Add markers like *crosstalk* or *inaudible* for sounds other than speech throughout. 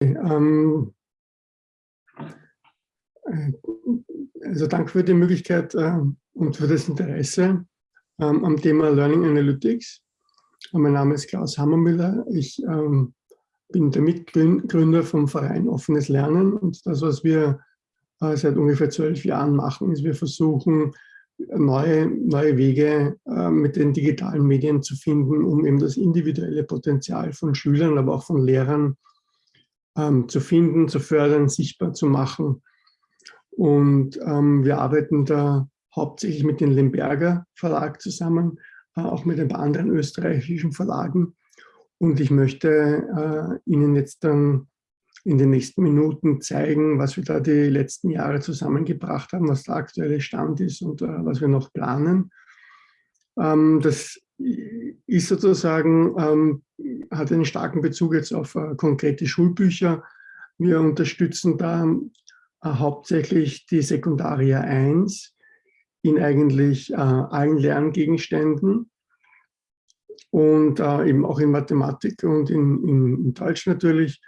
Ähm, äh, also danke für die Möglichkeit äh, und für das Interesse ähm, am Thema Learning Analytics. Mein Name ist Klaus Hammermüller. Ich ähm, bin der Mitgründer vom Verein Offenes Lernen und das, was wir äh, seit ungefähr zwölf Jahren machen, ist, wir versuchen, neue, neue Wege äh, mit den digitalen Medien zu finden, um eben das individuelle Potenzial von Schülern, aber auch von Lehrern ähm, zu finden, zu fördern, sichtbar zu machen. Und ähm, wir arbeiten da hauptsächlich mit dem Lemberger Verlag zusammen, äh, auch mit ein paar anderen österreichischen Verlagen. Und ich möchte äh, Ihnen jetzt dann in den nächsten Minuten zeigen, was wir da die letzten Jahre zusammengebracht haben, was der aktuelle Stand ist und äh, was wir noch planen. Ähm, das ist sozusagen, ähm, hat einen starken Bezug jetzt auf äh, konkrete Schulbücher. Wir unterstützen da äh, hauptsächlich die Sekundaria 1 in eigentlich äh, allen Lerngegenständen und äh, eben auch in Mathematik und in, in, in Deutsch natürlich.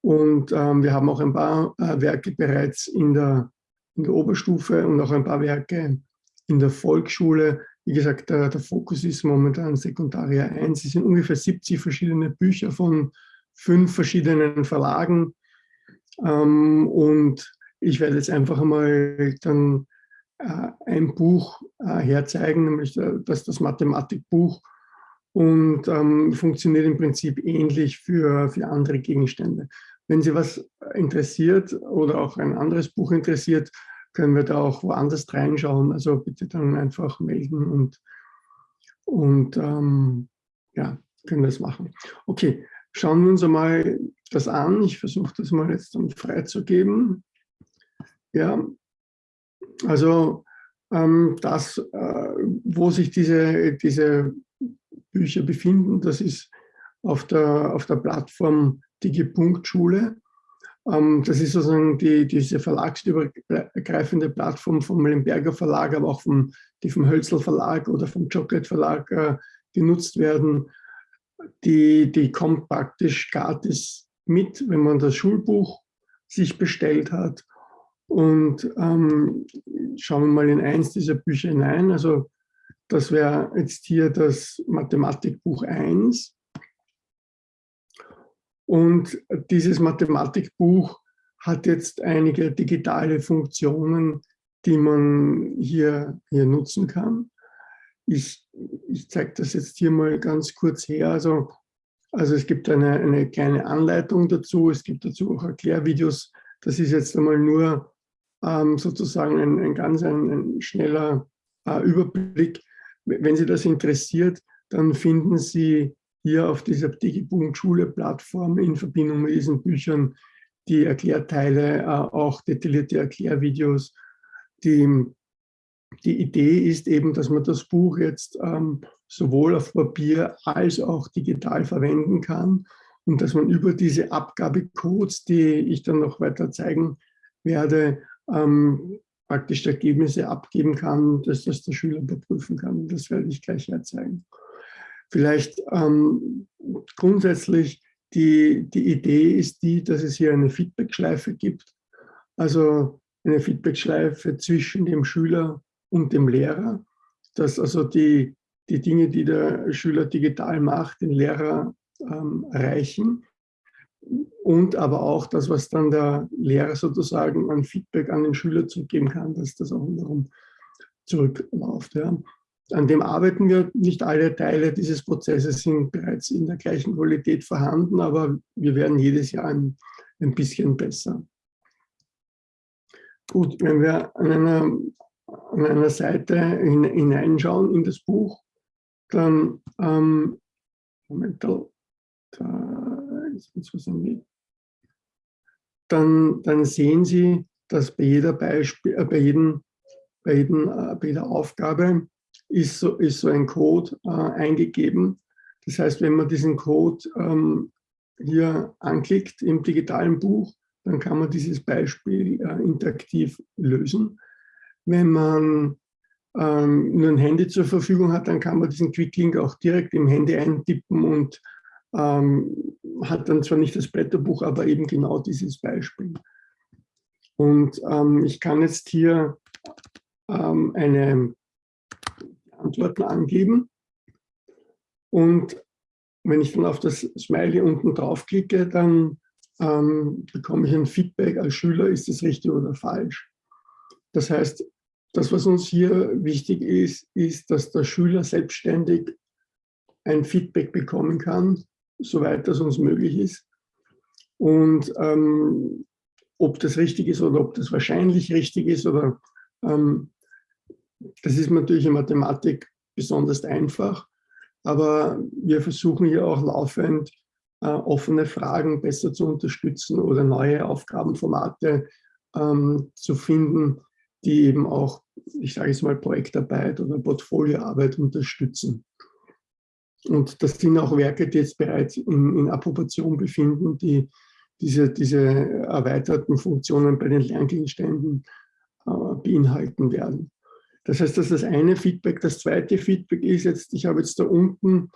Und ähm, wir haben auch ein paar äh, Werke bereits in der, in der Oberstufe und auch ein paar Werke in der Volksschule. Wie gesagt, der, der Fokus ist momentan Sekundaria 1. Es sind ungefähr 70 verschiedene Bücher von fünf verschiedenen Verlagen. Ähm, und ich werde jetzt einfach mal dann äh, ein Buch äh, herzeigen, nämlich äh, das, das Mathematikbuch und ähm, funktioniert im Prinzip ähnlich für, für andere Gegenstände. Wenn Sie was interessiert oder auch ein anderes Buch interessiert, können wir da auch woanders reinschauen. Also bitte dann einfach melden und, und ähm, ja, können das machen. Okay, schauen wir uns einmal das an. Ich versuche das mal jetzt dann freizugeben. Ja, also ähm, das, äh, wo sich diese, diese Bücher befinden, das ist auf der, auf der Plattform Digi-Punkt-Schule. Ähm, das ist sozusagen die, diese verlagsübergreifende Plattform vom Lemberger Verlag, aber auch vom, die vom Hölzel Verlag oder vom Chocolate Verlag äh, genutzt werden. Die, die kommt praktisch gratis mit, wenn man das Schulbuch sich bestellt hat. Und ähm, schauen wir mal in eins dieser Bücher hinein. Also das wäre jetzt hier das Mathematikbuch 1. Und dieses Mathematikbuch hat jetzt einige digitale Funktionen, die man hier, hier nutzen kann. Ich, ich zeige das jetzt hier mal ganz kurz her. Also, also es gibt eine, eine kleine Anleitung dazu, es gibt dazu auch Erklärvideos. Das ist jetzt einmal nur ähm, sozusagen ein, ein ganz ein, ein schneller äh, Überblick. Wenn Sie das interessiert, dann finden Sie hier auf dieser Digi.Schule-Plattform in Verbindung mit diesen Büchern die Erklärteile, äh, auch detaillierte Erklärvideos. Die, die Idee ist eben, dass man das Buch jetzt ähm, sowohl auf Papier als auch digital verwenden kann und dass man über diese Abgabecodes, die ich dann noch weiter zeigen werde, ähm, praktisch Ergebnisse abgeben kann, dass das der Schüler überprüfen kann. Das werde ich gleich herzeigen. Vielleicht ähm, grundsätzlich die, die Idee ist die, dass es hier eine Feedbackschleife gibt. Also eine Feedbackschleife zwischen dem Schüler und dem Lehrer, dass also die, die Dinge, die der Schüler digital macht, den Lehrer ähm, erreichen und aber auch das, was dann der Lehrer sozusagen an Feedback an den Schüler zurückgeben kann, dass das auch wiederum zurückläuft. Ja. An dem arbeiten wir. Nicht alle Teile dieses Prozesses sind bereits in der gleichen Qualität vorhanden, aber wir werden jedes Jahr ein, ein bisschen besser. Gut, wenn wir an einer, an einer Seite hineinschauen in das Buch, dann, ähm, Moment, da, ist was am dann, dann sehen Sie, dass bei jeder, Beispiel, äh, bei jedem, bei, jedem, äh, bei jeder Aufgabe ist so, ist so ein Code äh, eingegeben. Das heißt, wenn man diesen Code ähm, hier anklickt im digitalen Buch, dann kann man dieses Beispiel äh, interaktiv lösen. Wenn man ähm, nur ein Handy zur Verfügung hat, dann kann man diesen Quick-Link auch direkt im Handy eintippen und ähm, hat dann zwar nicht das Blätterbuch, aber eben genau dieses Beispiel. Und ähm, ich kann jetzt hier ähm, eine Antworten angeben. Und wenn ich dann auf das Smiley unten draufklicke, dann ähm, bekomme ich ein Feedback als Schüler, ist das richtig oder falsch. Das heißt, das, was uns hier wichtig ist, ist, dass der Schüler selbstständig ein Feedback bekommen kann, soweit das uns möglich ist. Und ähm, ob das richtig ist oder ob das wahrscheinlich richtig ist oder ähm, das ist natürlich in Mathematik besonders einfach, aber wir versuchen hier auch laufend äh, offene Fragen besser zu unterstützen oder neue Aufgabenformate ähm, zu finden, die eben auch, ich sage es mal, Projektarbeit oder Portfolioarbeit unterstützen. Und das sind auch Werke, die jetzt bereits in, in Approbation befinden, die diese, diese erweiterten Funktionen bei den Lerngegenständen äh, beinhalten werden. Das heißt, das ist das eine Feedback. Das zweite Feedback ist jetzt, ich habe jetzt da unten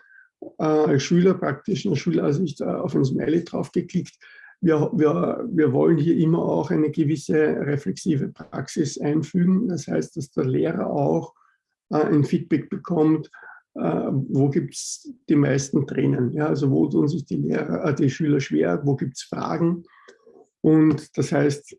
äh, als Schüler praktisch in der Schulansicht äh, auf ein Smiley draufgeklickt. Wir, wir, wir wollen hier immer auch eine gewisse reflexive Praxis einfügen. Das heißt, dass der Lehrer auch äh, ein Feedback bekommt, äh, wo gibt es die meisten Tränen. Ja? Also wo tun sich die, Lehrer, äh, die Schüler schwer, wo gibt es Fragen. Und das heißt,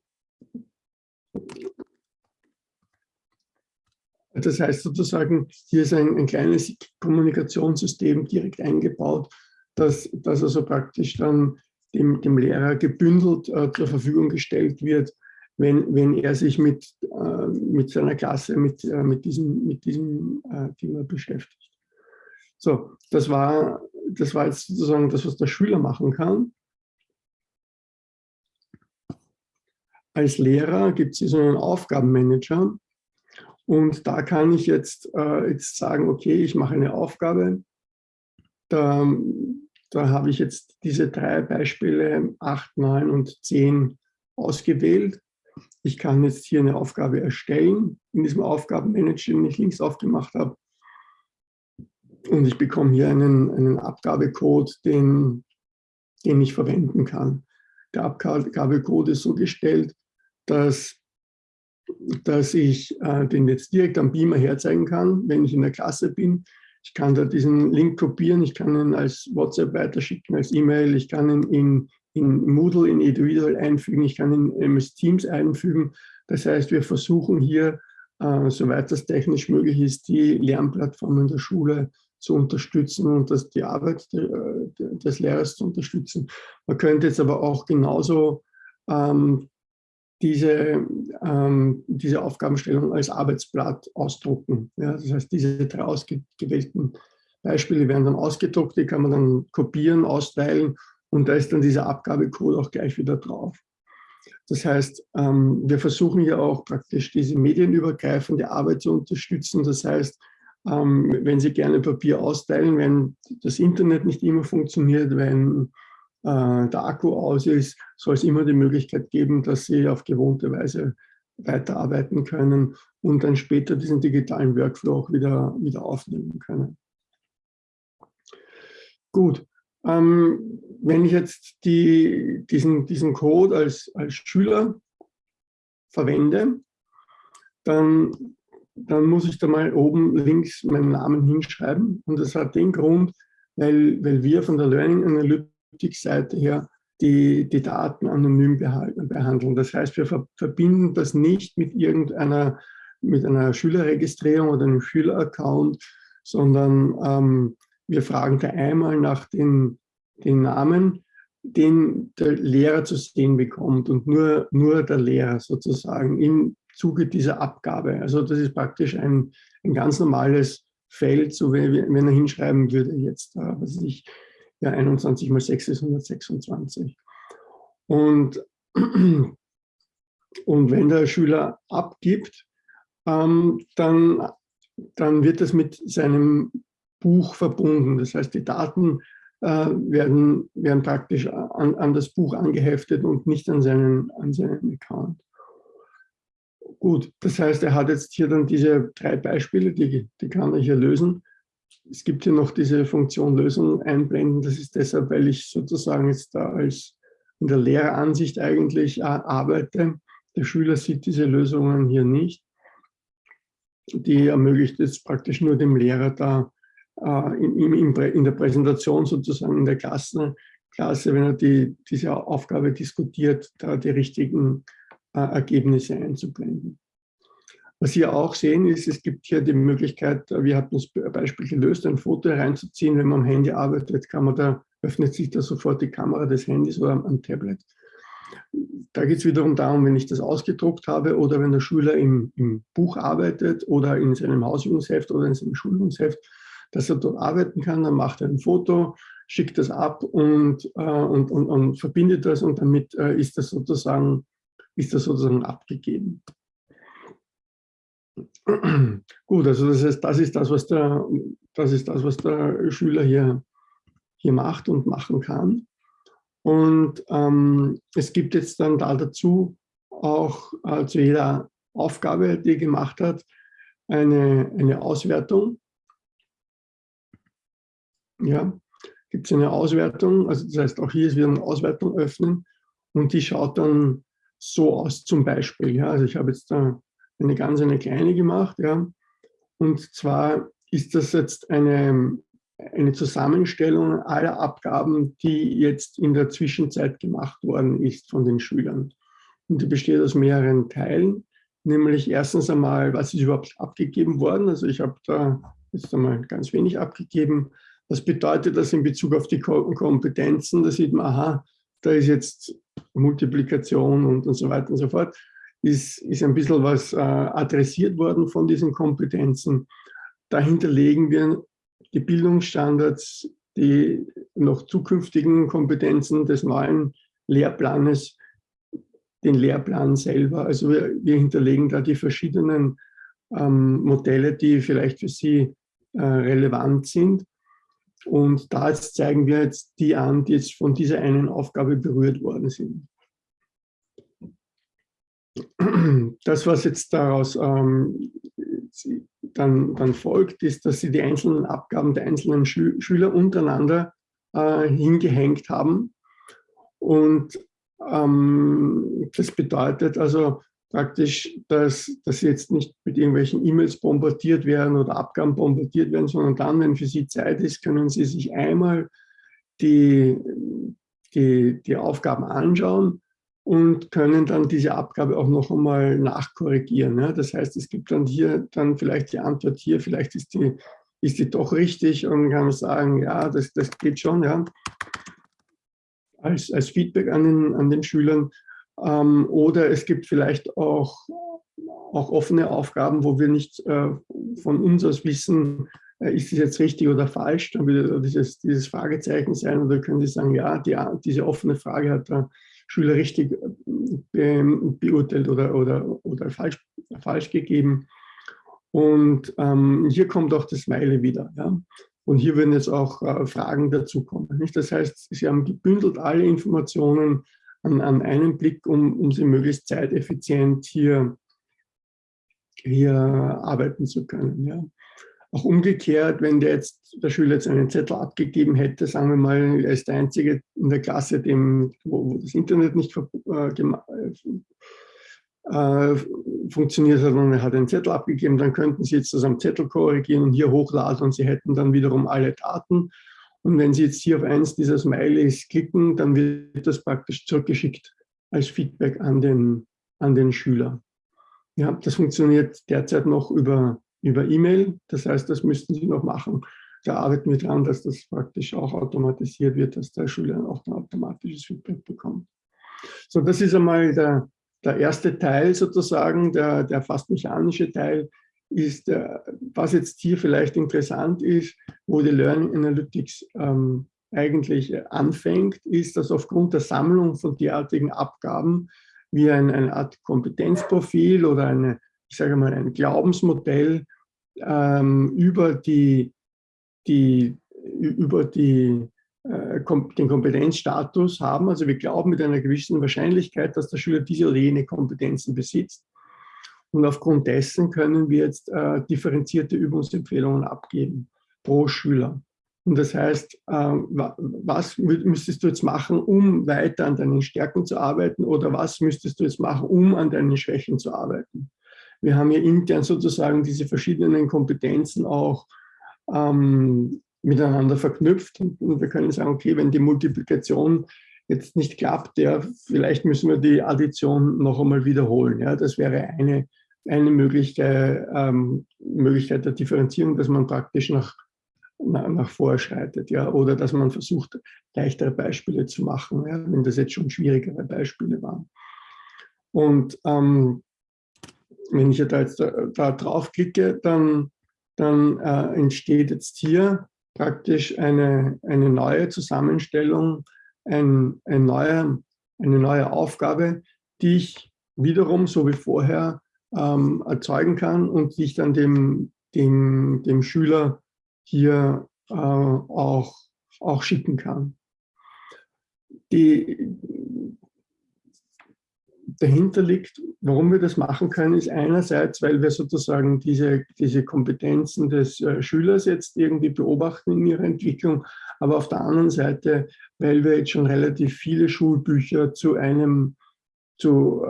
das heißt sozusagen, hier ist ein, ein kleines Kommunikationssystem direkt eingebaut, dass, dass also praktisch dann dem, dem Lehrer gebündelt äh, zur Verfügung gestellt wird, wenn, wenn er sich mit, äh, mit seiner Klasse, mit, äh, mit diesem, mit diesem äh, Thema beschäftigt. So, das war, das war jetzt sozusagen das, was der Schüler machen kann. Als Lehrer gibt es hier so einen Aufgabenmanager und da kann ich jetzt, äh, jetzt sagen, okay, ich mache eine Aufgabe. Da, da habe ich jetzt diese drei Beispiele, 8, 9 und 10 ausgewählt. Ich kann jetzt hier eine Aufgabe erstellen in diesem Aufgabenmanager, den ich links aufgemacht habe. Und ich bekomme hier einen, einen Abgabecode, den, den ich verwenden kann. Der Abgabecode ist so gestellt, dass, dass ich äh, den jetzt direkt am Beamer herzeigen kann, wenn ich in der Klasse bin. Ich kann da diesen Link kopieren, ich kann ihn als WhatsApp weiterschicken, als E-Mail, ich kann ihn in, in Moodle, in Eduidal einfügen, ich kann ihn in MS Teams einfügen. Das heißt, wir versuchen hier, äh, soweit das technisch möglich ist, die Lernplattformen der Schule zu unterstützen und das, die Arbeit des Lehrers zu unterstützen. Man könnte jetzt aber auch genauso ähm, diese, ähm, diese Aufgabenstellung als Arbeitsblatt ausdrucken. Ja, das heißt, diese drei ausgewählten Beispiele werden dann ausgedruckt, die kann man dann kopieren, austeilen und da ist dann dieser Abgabecode auch gleich wieder drauf. Das heißt, ähm, wir versuchen ja auch praktisch diese medienübergreifende Arbeit zu unterstützen. Das heißt, ähm, wenn Sie gerne Papier austeilen, wenn das Internet nicht immer funktioniert, wenn äh, der Akku aus ist, soll es immer die Möglichkeit geben, dass Sie auf gewohnte Weise weiterarbeiten können und dann später diesen digitalen Workflow auch wieder, wieder aufnehmen können. Gut, ähm, wenn ich jetzt die, diesen, diesen Code als, als Schüler verwende, dann dann muss ich da mal oben links meinen Namen hinschreiben. Und das hat den Grund, weil, weil wir von der Learning Analytics Seite her die, die Daten anonym behandeln. Das heißt, wir verbinden das nicht mit irgendeiner mit einer Schülerregistrierung oder einem Schüleraccount, sondern ähm, wir fragen da einmal nach den, den Namen, den der Lehrer zu sehen bekommt und nur, nur der Lehrer sozusagen in Zuge dieser Abgabe. Also das ist praktisch ein, ein ganz normales Feld, so wie, wenn er hinschreiben würde, jetzt, äh, was ich, ja, 21 mal 6 ist 126. Und, *clears throat* und wenn der Schüler abgibt, ähm, dann, dann wird das mit seinem Buch verbunden. Das heißt, die Daten äh, werden, werden praktisch an, an das Buch angeheftet und nicht an seinen, an seinen Account. Gut, das heißt, er hat jetzt hier dann diese drei Beispiele, die, die kann er hier lösen. Es gibt hier noch diese Funktion Lösung einblenden. Das ist deshalb, weil ich sozusagen jetzt da als in der Lehreransicht eigentlich arbeite. Der Schüler sieht diese Lösungen hier nicht. Die ermöglicht es praktisch nur dem Lehrer da äh, in, in, in, der Präsentation sozusagen in der Klasse, Klasse wenn er die, diese Aufgabe diskutiert, da die richtigen äh, Ergebnisse einzublenden. Was Sie auch sehen, ist, es gibt hier die Möglichkeit, wir hatten das Beispiel gelöst, ein Foto hereinzuziehen. Wenn man am Handy arbeitet, kann man da, öffnet sich da sofort die Kamera des Handys oder am, Tablet. Da geht es wiederum darum, wenn ich das ausgedruckt habe oder wenn der Schüler im, im Buch arbeitet oder in seinem Hausübungsheft oder in seinem Schulübungsheft, dass er dort arbeiten kann, dann macht er ein Foto, schickt das ab und, äh, und, und, und, verbindet das und damit äh, ist, das sozusagen, ist das sozusagen abgegeben. Gut, also das heißt, das ist das, was der, das ist das, was der Schüler hier, hier macht und machen kann. Und ähm, es gibt jetzt dann da dazu auch äh, zu jeder Aufgabe, die er gemacht hat, eine, eine Auswertung. Ja, gibt es eine Auswertung, also das heißt auch hier ist wieder eine Auswertung öffnen und die schaut dann so aus zum Beispiel. Ja, also ich habe jetzt da eine ganz eine kleine gemacht. Ja. Und zwar ist das jetzt eine, eine Zusammenstellung aller Abgaben, die jetzt in der Zwischenzeit gemacht worden ist von den Schülern. Und die besteht aus mehreren Teilen, nämlich erstens einmal, was ist überhaupt abgegeben worden? Also ich habe da jetzt einmal ganz wenig abgegeben. Was bedeutet das in Bezug auf die Kompetenzen? Da sieht man, aha, da ist jetzt Multiplikation und, und so weiter und so fort ist, ist ein bisschen was äh, adressiert worden von diesen Kompetenzen. Dahinter legen wir die Bildungsstandards, die noch zukünftigen Kompetenzen des neuen Lehrplanes, den Lehrplan selber. Also wir, wir hinterlegen da die verschiedenen ähm, Modelle, die vielleicht für Sie äh, relevant sind. Und da zeigen wir jetzt die an, die jetzt von dieser einen Aufgabe berührt worden sind das, was jetzt daraus ähm, dann, dann, folgt, ist, dass sie die einzelnen Abgaben der einzelnen Schü Schüler untereinander äh, hingehängt haben. Und ähm, das bedeutet also praktisch, dass, dass sie jetzt nicht mit irgendwelchen E-Mails bombardiert werden oder Abgaben bombardiert werden, sondern dann, wenn für sie Zeit ist, können sie sich einmal die, die, die Aufgaben anschauen und können dann diese Abgabe auch noch einmal nachkorrigieren. Ja? Das heißt, es gibt dann hier dann vielleicht die Antwort hier, vielleicht ist die, ist die doch richtig und kann sagen, ja, das, das geht schon, ja, als, als Feedback an den, an den Schülern. Ähm, oder es gibt vielleicht auch, auch offene Aufgaben, wo wir nicht äh, von uns aus wissen, äh, ist es jetzt richtig oder falsch, dann würde dieses, dieses Fragezeichen sein oder können Sie sagen, ja, die, diese offene Frage hat da Schüler richtig äh, beurteilt oder, oder, oder falsch, falsch gegeben. Und ähm, hier kommt auch das Smiley wieder. Ja? Und hier würden jetzt auch äh, Fragen dazukommen. Nicht? Das heißt, Sie haben gebündelt alle Informationen an, an einen Blick, um, um sie möglichst zeiteffizient hier, hier arbeiten zu können. Ja? Auch umgekehrt, wenn der, jetzt, der Schüler jetzt einen Zettel abgegeben hätte, sagen wir mal, er ist der Einzige in der Klasse, dem, wo, wo das Internet nicht äh, äh, funktioniert hat und er hat einen Zettel abgegeben, dann könnten Sie jetzt das am Zettel korrigieren und hier hochladen und Sie hätten dann wiederum alle Daten. Und wenn Sie jetzt hier auf eins dieser Smileys klicken, dann wird das praktisch zurückgeschickt als Feedback an den, an den Schüler. Ja, das funktioniert derzeit noch über über E-Mail. Das heißt, das müssten Sie noch machen. Da arbeiten wir daran, dass das praktisch auch automatisiert wird, dass der Schüler auch ein automatisches Feedback bekommt. So, das ist einmal der, der erste Teil sozusagen, der, der fast mechanische Teil ist, äh, was jetzt hier vielleicht interessant ist, wo die Learning Analytics ähm, eigentlich anfängt, ist, dass aufgrund der Sammlung von derartigen Abgaben wie ein, eine Art Kompetenzprofil oder eine, ich sage mal, ein Glaubensmodell ähm, über, die, die, über die, äh, kom den Kompetenzstatus haben. Also wir glauben mit einer gewissen Wahrscheinlichkeit, dass der Schüler diese oder jene Kompetenzen besitzt. Und aufgrund dessen können wir jetzt äh, differenzierte Übungsempfehlungen abgeben. pro Schüler. Und das heißt, äh, was müsstest du jetzt machen, um weiter an deinen Stärken zu arbeiten oder was müsstest du jetzt machen, um an deinen Schwächen zu arbeiten? Wir haben hier intern sozusagen diese verschiedenen Kompetenzen auch ähm, miteinander verknüpft und, und wir können sagen, okay, wenn die Multiplikation jetzt nicht klappt, ja, vielleicht müssen wir die Addition noch einmal wiederholen. Ja, das wäre eine, eine Möglichkeit, ähm, Möglichkeit der Differenzierung, dass man praktisch nach, nach, nach vorschreitet. Ja, oder dass man versucht, leichtere Beispiele zu machen, ja, wenn das jetzt schon schwierigere Beispiele waren. Und ähm, wenn ich da jetzt da, da drauf klicke, dann, dann äh, entsteht jetzt hier praktisch eine, eine neue Zusammenstellung ein, ein neuer, eine neue Aufgabe, die ich wiederum, so wie vorher, ähm, erzeugen kann und die ich dann dem, dem, dem Schüler hier äh, auch, auch schicken kann. Die, dahinter liegt, warum wir das machen können, ist einerseits, weil wir sozusagen diese, diese Kompetenzen des äh, Schülers jetzt irgendwie beobachten in ihrer Entwicklung, aber auf der anderen Seite, weil wir jetzt schon relativ viele Schulbücher zu einem, zu,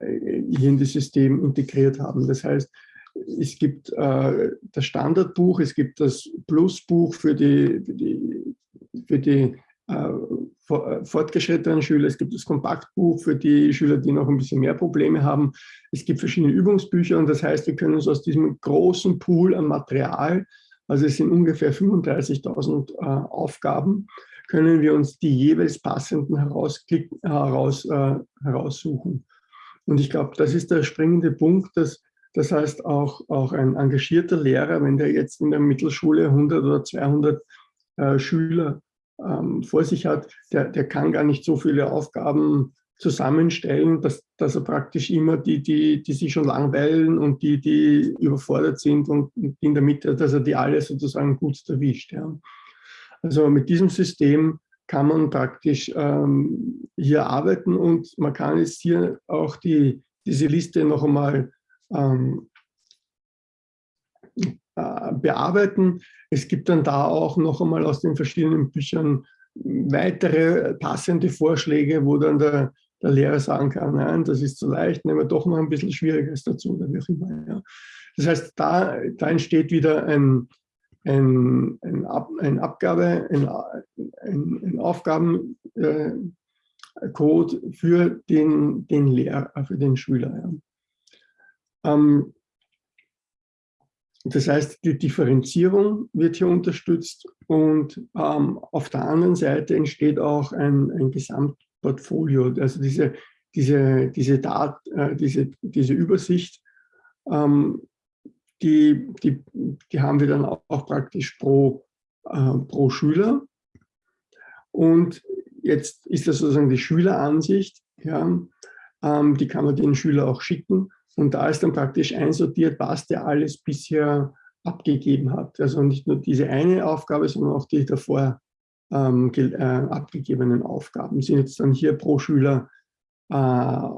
äh, hier in das System integriert haben. Das heißt, es gibt äh, das Standardbuch, es gibt das Plusbuch für die, für die, für die fortgeschrittenen Schüler, es gibt das Kompaktbuch für die Schüler, die noch ein bisschen mehr Probleme haben. Es gibt verschiedene Übungsbücher und das heißt, wir können uns aus diesem großen Pool an Material, also es sind ungefähr 35.000 äh, Aufgaben, können wir uns die jeweils passenden heraus, äh, heraussuchen. Und ich glaube, das ist der springende Punkt, dass das heißt, auch, auch ein engagierter Lehrer, wenn der jetzt in der Mittelschule 100 oder 200 äh, Schüler ähm, vor sich hat, der, der kann gar nicht so viele Aufgaben zusammenstellen, dass, dass er praktisch immer die, die, die sich schon langweilen und die, die überfordert sind und in der Mitte, dass er die alle sozusagen gut erwischt. Ja. Also mit diesem System kann man praktisch ähm, hier arbeiten und man kann jetzt hier auch die, diese Liste noch einmal ähm, äh, bearbeiten. Es gibt dann da auch noch einmal aus den verschiedenen Büchern weitere passende Vorschläge, wo dann der, der Lehrer sagen kann, nein, das ist zu leicht, nehmen wir doch noch ein bisschen Schwieriges dazu oder wie auch immer. Ja. Das heißt, da, da entsteht wieder ein, ein, ein, Ab, ein Abgabe, ein, ein, ein Aufgabencode äh, für den, den Lehrer, für den Schüler. Ja. Ähm, das heißt, die Differenzierung wird hier unterstützt und ähm, auf der anderen Seite entsteht auch ein, ein Gesamtportfolio. Also diese, diese, diese, Dat, äh, diese, diese Übersicht, ähm, die, die, die haben wir dann auch, praktisch pro, äh, pro Schüler. Und jetzt ist das sozusagen die Schüleransicht, ja, ähm, die kann man den Schüler auch schicken. Und da ist dann praktisch einsortiert, was der alles bisher abgegeben hat. Also nicht nur diese eine Aufgabe, sondern auch die davor ähm, äh, abgegebenen Aufgaben sind jetzt dann hier pro Schüler äh,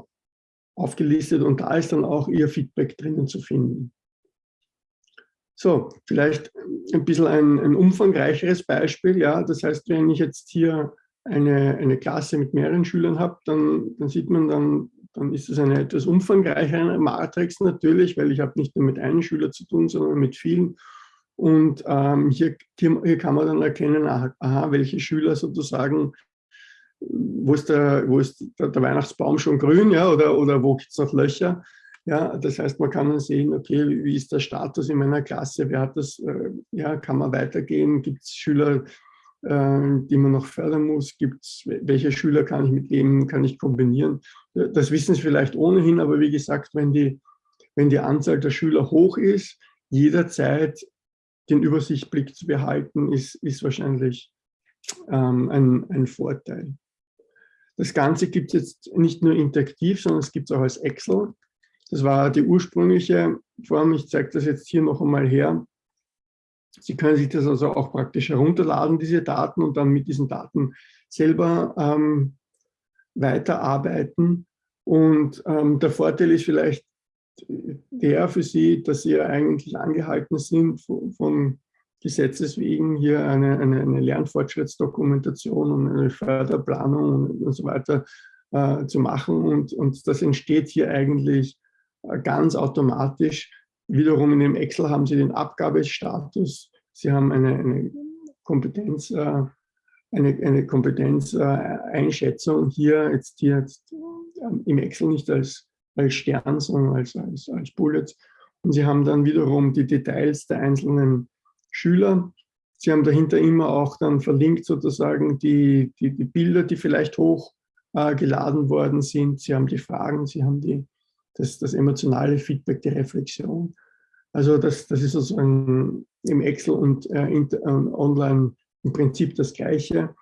aufgelistet und da ist dann auch Ihr Feedback drinnen zu finden. So, vielleicht ein bisschen ein, ein umfangreicheres Beispiel. Ja, das heißt, wenn ich jetzt hier eine, eine Klasse mit mehreren Schülern habe, dann, dann sieht man dann dann ist es eine etwas umfangreichere Matrix natürlich, weil ich habe nicht nur mit einem Schüler zu tun, sondern mit vielen. Und ähm, hier, hier, kann man dann erkennen, aha, welche Schüler sozusagen, wo ist der, wo ist der, der Weihnachtsbaum schon grün, ja, oder, oder wo gibt es noch Löcher. Ja, das heißt, man kann dann sehen, okay, wie ist der Status in meiner Klasse, wer hat das, äh, ja, kann man weitergehen, gibt es Schüler, die man noch fördern muss? Gibt's, welche Schüler kann ich mit wem kann ich kombinieren? Das wissen Sie vielleicht ohnehin, aber wie gesagt, wenn die, wenn die Anzahl der Schüler hoch ist, jederzeit den Übersichtblick zu behalten, ist, ist wahrscheinlich ähm, ein, ein Vorteil. Das Ganze gibt es jetzt nicht nur interaktiv, sondern es gibt es auch als Excel. Das war die ursprüngliche Form. Ich zeige das jetzt hier noch einmal her. Sie können sich das also auch praktisch herunterladen, diese Daten, und dann mit diesen Daten selber ähm, weiterarbeiten. Und ähm, der Vorteil ist vielleicht der für Sie, dass Sie eigentlich angehalten sind, von, von Gesetzes wegen hier eine, eine, eine Lernfortschrittsdokumentation und eine Förderplanung und, und so weiter äh, zu machen. Und, und das entsteht hier eigentlich äh, ganz automatisch. Wiederum in dem Excel haben Sie den Abgabestatus. Sie haben eine, eine Kompetenz, äh, eine, eine Kompetenzeinschätzung hier jetzt hier jetzt, ähm, im Excel nicht als, als Stern, sondern als, als, als Bullet. Und Sie haben dann wiederum die Details der einzelnen Schüler. Sie haben dahinter immer auch dann verlinkt sozusagen die, die, die Bilder, die vielleicht hochgeladen äh, worden sind. Sie haben die Fragen, Sie haben die, das, das emotionale Feedback, die Reflexion. Also das, das ist sozusagen im Excel und äh, in, äh, online im Prinzip das Gleiche.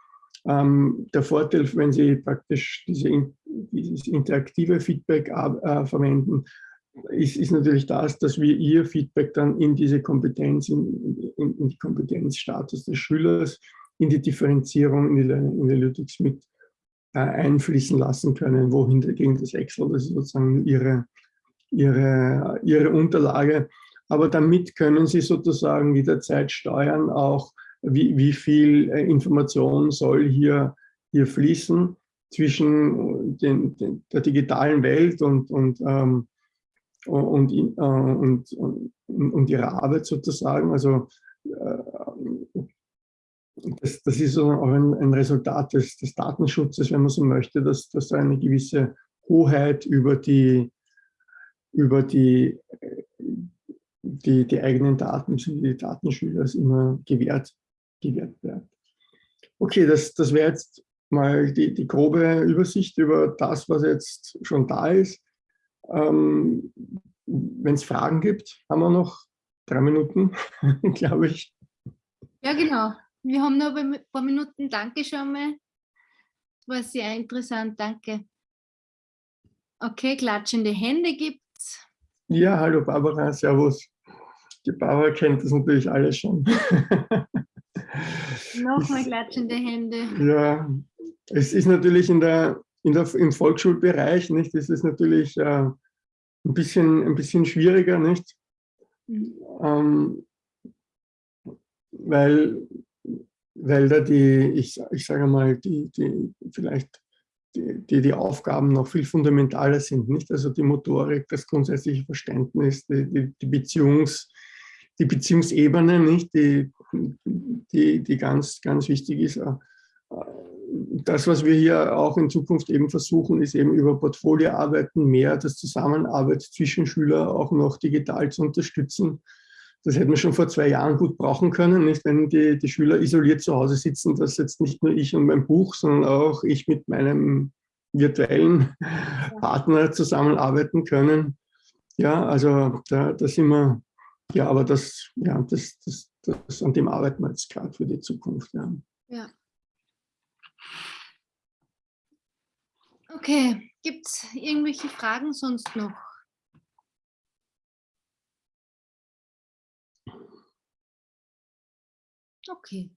Ähm, der Vorteil, wenn Sie praktisch diese, dieses interaktive Feedback äh, verwenden, ist, ist, natürlich das, dass wir Ihr Feedback dann in diese Kompetenz, in, in, in die Kompetenzstatus des Schülers, in die Differenzierung, in die Learning Analytics mit einfließen lassen können, wohin dagegen das Excel, das ist sozusagen Ihre, Ihre, Ihre Unterlage. Aber damit können Sie sozusagen jederzeit steuern, auch wie, wie viel äh, Information soll hier, hier fließen zwischen den, den, der digitalen Welt und, und, ähm, und, äh, und, und, und, ihrer Arbeit sozusagen. Also äh, das, das ist auch ein, ein Resultat des, des, Datenschutzes, wenn man so möchte, dass, dass da eine gewisse Hoheit über die, über die, die, die eigenen Daten, die Datenschüler immer gewährt gewährt wird. Okay, das, das wäre jetzt mal die, die grobe Übersicht über das, was jetzt schon da ist. Ähm, Wenn es Fragen gibt, haben wir noch drei Minuten, *laughs* glaube ich. Ja, genau. Wir haben noch ein paar Minuten. Danke schon mal. Das war sehr interessant. Danke. Okay, klatschende Hände gibt's. Ja, hallo Barbara, servus. Die Barbara kennt das natürlich alles schon. *laughs* Nochmal klatschende Hände. Ja, es ist natürlich in der, in der, im Volksschulbereich, nicht? Das ist natürlich äh, ein, bisschen, ein bisschen schwieriger, nicht? Mhm. Ähm, weil, da die, ich, ich sage mal, die, die vielleicht die, die, die Aufgaben noch viel fundamentaler sind, nicht? Also die Motorik, das grundsätzliche Verständnis, die, die, die Beziehungs- die Beziehungsebene, nicht, die, die, die ganz, ganz wichtig ist. Äh, das, was wir hier auch in Zukunft eben versuchen, ist eben über Portfolioarbeiten mehr das Zusammenarbeit zwischen Schülern auch noch digital zu unterstützen. Das hätten wir schon vor zwei Jahren gut brauchen können, nicht? wenn die, die Schüler isoliert zu Hause sitzen, dass jetzt nicht nur ich und mein Buch, sondern auch ich mit meinem virtuellen Partner zusammenarbeiten können. Ja, also da, da sind wir ja, aber das, ja, das, das, das, an dem arbeiten wir jetzt gerade für die Zukunft. Ja. ja. Okay, gibt es irgendwelche Fragen sonst noch? Okay.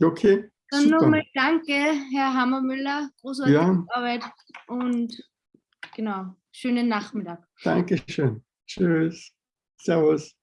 Okay. Dann nochmal danke, Herr Hammermüller. Großartige ja. Arbeit und genau, schönen Nachmittag. Dankeschön. Tschüss. Servus.